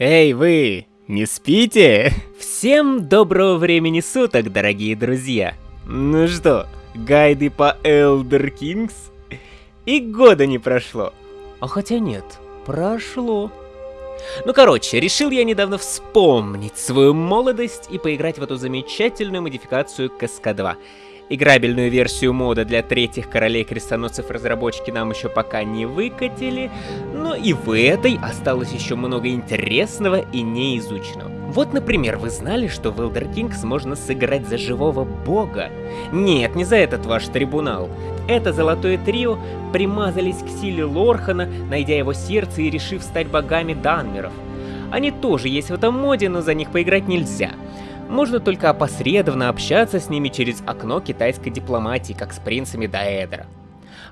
Эй, вы, не спите? Всем доброго времени суток, дорогие друзья. Ну что, гайды по Elder Kings? И года не прошло. А хотя нет, прошло. Ну короче, решил я недавно вспомнить свою молодость и поиграть в эту замечательную модификацию КСК-2. Играбельную версию мода для третьих королей крестоносцев разработчики нам еще пока не выкатили, но и в этой осталось еще много интересного и неизученного. Вот, например, вы знали, что в Elder Kings можно сыграть за живого бога? Нет, не за этот ваш трибунал. Это золотое трио примазались к силе Лорхана, найдя его сердце и решив стать богами Данмеров. Они тоже есть в этом моде, но за них поиграть нельзя можно только опосредованно общаться с ними через окно китайской дипломатии, как с принцами Даэдра.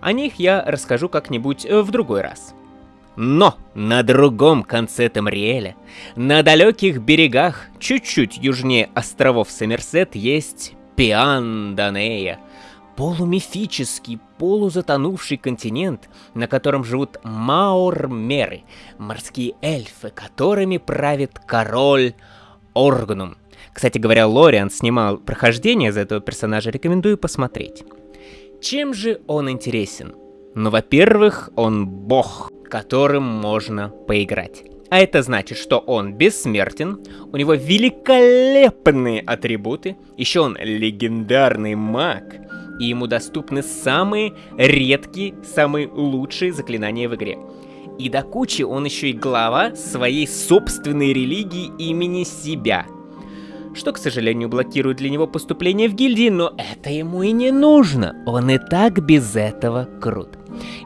О них я расскажу как-нибудь э, в другой раз. Но на другом конце Тамриэля, на далеких берегах, чуть-чуть южнее островов Сомерсет, есть Пианданея, полумифический, полузатонувший континент, на котором живут маормеры, морские эльфы, которыми правит король Оргнум, кстати говоря, Лориан снимал прохождение за этого персонажа, рекомендую посмотреть. Чем же он интересен? Ну, во-первых, он бог, которым можно поиграть. А это значит, что он бессмертен, у него великолепные атрибуты, еще он легендарный маг, и ему доступны самые редкие, самые лучшие заклинания в игре. И до кучи он еще и глава своей собственной религии имени себя – что, к сожалению, блокирует для него поступление в гильдии, но это ему и не нужно, он и так без этого крут.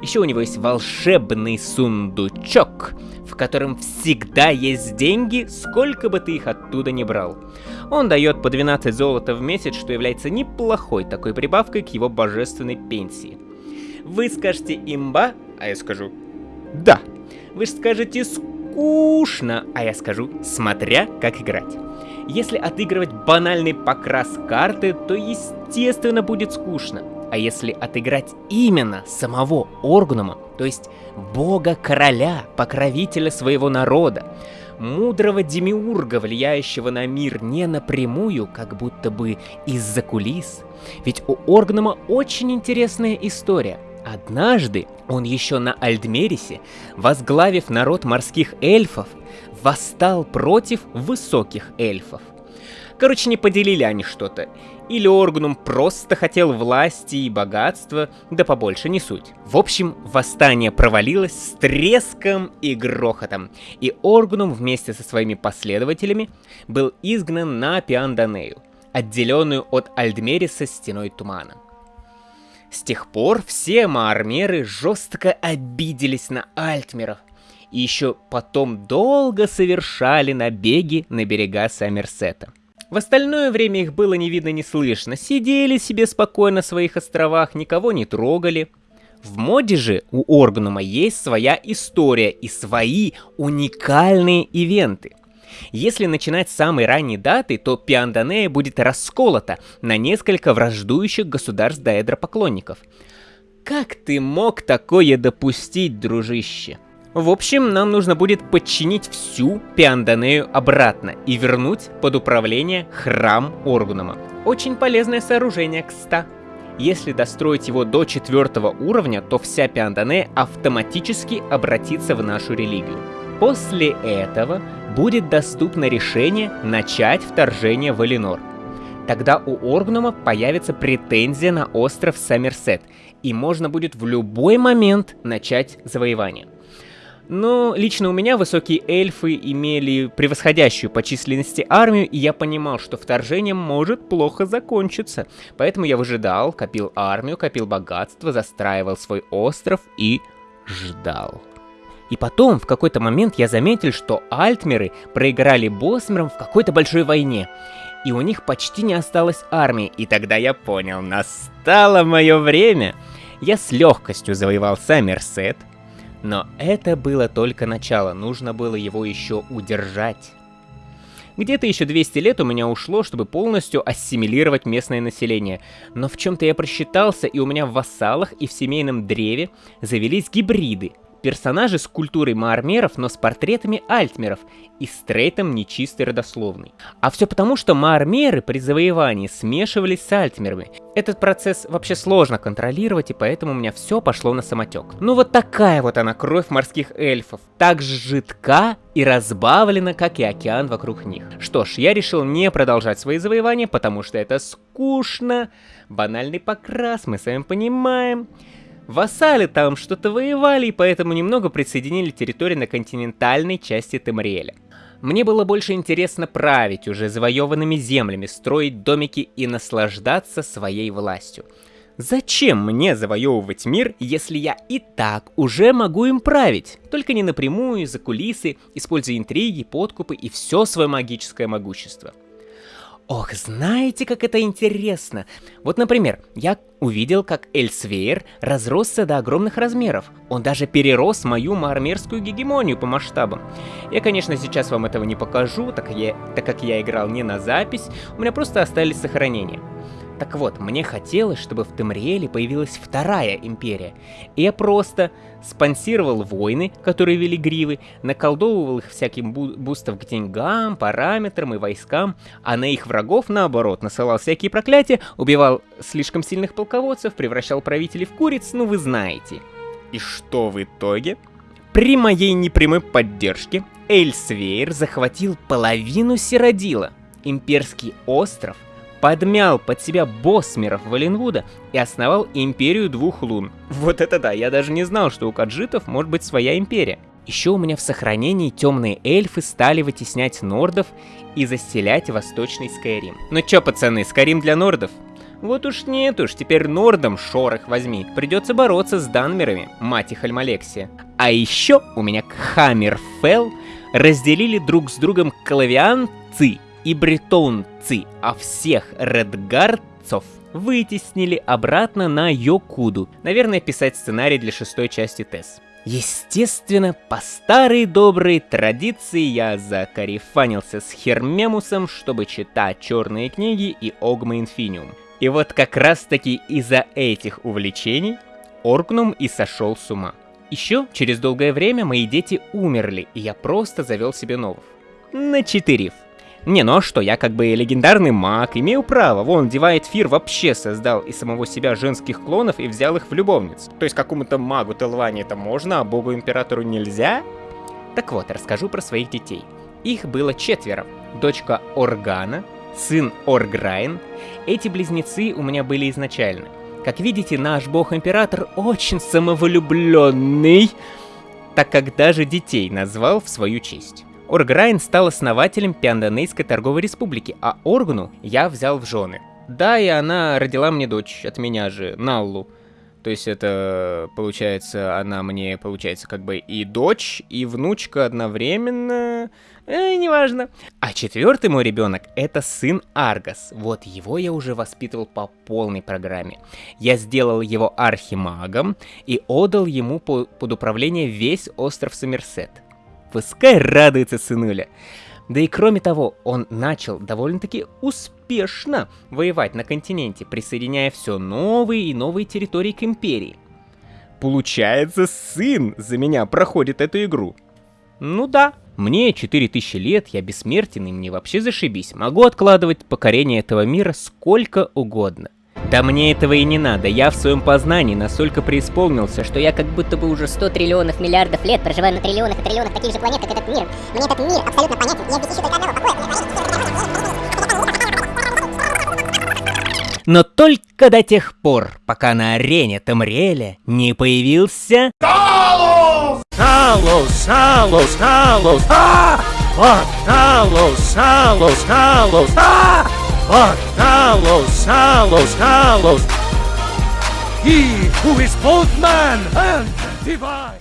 Еще у него есть волшебный сундучок, в котором всегда есть деньги, сколько бы ты их оттуда не брал. Он дает по 12 золота в месяц, что является неплохой такой прибавкой к его божественной пенсии. Вы скажете имба, а я скажу да. Вы скажете скучно, а я скажу смотря как играть. Если отыгрывать банальный покрас карты, то естественно будет скучно. А если отыграть именно самого Оргнума, то есть бога-короля, покровителя своего народа, мудрого демиурга, влияющего на мир не напрямую, как будто бы из-за кулис. Ведь у Оргнума очень интересная история. Однажды он еще на Альдмерисе, возглавив народ морских эльфов, восстал против высоких эльфов. Короче, не поделили они что-то. Или Оргнум просто хотел власти и богатства, да побольше не суть. В общем, восстание провалилось с треском и грохотом, и Оргнум вместе со своими последователями был изгнан на Пианданею, отделенную от Альдмериса стеной тумана. С тех пор все маармеры жестко обиделись на Альтмеров, и еще потом долго совершали набеги на берега Саммерсета. В остальное время их было не видно, не слышно, сидели себе спокойно на своих островах, никого не трогали. В моде же у Оргнума есть своя история и свои уникальные ивенты. Если начинать с самой ранней даты, то Пианданея будет расколота на несколько враждующих государств Даэдра поклонников. Как ты мог такое допустить, дружище? В общем, нам нужно будет подчинить всю Пианданею обратно и вернуть под управление храм Оргунума. Очень полезное сооружение, кста. Если достроить его до четвертого уровня, то вся Пианданея автоматически обратится в нашу религию. После этого будет доступно решение начать вторжение в Элинор. Тогда у Оргнума появится претензия на остров Саммерсет, и можно будет в любой момент начать завоевание. Но лично у меня высокие эльфы имели превосходящую по численности армию, и я понимал, что вторжение может плохо закончиться. Поэтому я выжидал, копил армию, копил богатство, застраивал свой остров и ждал. И потом, в какой-то момент я заметил, что альтмеры проиграли Босмерам в какой-то большой войне. И у них почти не осталось армии, и тогда я понял, настало мое время. Я с легкостью завоевал Саммерсет, но это было только начало, нужно было его еще удержать. Где-то еще 200 лет у меня ушло, чтобы полностью ассимилировать местное население. Но в чем-то я просчитался, и у меня в вассалах и в семейном древе завелись гибриды. Персонажи с культурой маармеров, но с портретами альтмеров и стрейтом нечистой родословной. А все потому, что маармеры при завоевании смешивались с альтмерами. Этот процесс вообще сложно контролировать, и поэтому у меня все пошло на самотек. Ну вот такая вот она, кровь морских эльфов. Так жидка и разбавлена, как и океан вокруг них. Что ж, я решил не продолжать свои завоевания, потому что это скучно. Банальный покрас, мы с вами понимаем. Вассалы там что-то воевали, и поэтому немного присоединили территории на континентальной части Темриэля. Мне было больше интересно править уже завоеванными землями, строить домики и наслаждаться своей властью. Зачем мне завоевывать мир, если я и так уже могу им править? Только не напрямую, за кулисы, используя интриги, подкупы и все свое магическое могущество. Ох, знаете, как это интересно? Вот, например, я увидел, как Эльсвейр разросся до огромных размеров. Он даже перерос мою мармерскую гегемонию по масштабам. Я, конечно, сейчас вам этого не покажу, так, я, так как я играл не на запись, у меня просто остались сохранения. Так вот, мне хотелось, чтобы в Темриэле появилась вторая империя. И я просто спонсировал войны, которые вели гривы, наколдовывал их всяким бу бустов к деньгам, параметрам и войскам, а на их врагов, наоборот, насылал всякие проклятия, убивал слишком сильных полководцев, превращал правителей в куриц, ну вы знаете. И что в итоге? При моей непрямой поддержке Эльсвейр захватил половину Сиродила, имперский остров — подмял под себя боссмеров Валенвуда и основал империю двух лун. Вот это да, я даже не знал, что у каджитов может быть своя империя. Еще у меня в сохранении темные эльфы стали вытеснять нордов и застелять восточный Скайрим. Ну чё, пацаны, Скайрим для нордов? Вот уж нет уж, теперь нордом шорох возьми. Придется бороться с данмерами, мать их Альмалексия. А еще у меня Хаммерфелл разделили друг с другом клавианцы и бретонцы, а всех редгардцев вытеснили обратно на Йокуду. Наверное, писать сценарий для шестой части ТЭС. Естественно, по старой доброй традиции я закарифанился с Хермемусом, чтобы читать черные книги и Огма Инфиниум. И вот как раз таки из-за этих увлечений Оргнум и сошел с ума. Еще через долгое время мои дети умерли, и я просто завел себе новых. Начетерив. Не, ну а что, я как бы легендарный маг, имею право. Вон, Дивайт Фир вообще создал из самого себя женских клонов и взял их в любовниц. То есть какому-то магу Телвани это можно, а богу-императору нельзя? Так вот, расскажу про своих детей. Их было четверо. Дочка Органа, сын Орграйн. Эти близнецы у меня были изначально. Как видите, наш бог-император очень самовлюбленный, так как даже детей назвал в свою честь. Орграйн стал основателем Пиандонейской торговой республики, а Оргну я взял в жены. Да, и она родила мне дочь от меня же, Наллу. То есть это, получается, она мне, получается, как бы и дочь, и внучка одновременно. Э, неважно. А четвертый мой ребенок это сын Аргас. Вот его я уже воспитывал по полной программе. Я сделал его архимагом и отдал ему по под управление весь остров Сомерсет. Пускай радуется сынуля. Да и кроме того, он начал довольно-таки успешно воевать на континенте, присоединяя все новые и новые территории к империи. Получается, сын за меня проходит эту игру. Ну да, мне 4000 лет, я бессмертен, и мне вообще зашибись. Могу откладывать покорение этого мира сколько угодно. Да мне этого и не надо, я в своем познании настолько преисполнился, что я как будто бы уже 100 триллионов миллиардов лет проживаю на триллионах и триллионах таких же планет, как этот мир. Мне этот мир абсолютно понятен, я здесь ищу только одного покоя. Но только до тех пор, пока на арене Тамриэля не появился... Талус! Талус! Талус! Талус! А! Талус! Талус! Талус! А! But Talos, Talos, Talos, he who is both man and divine.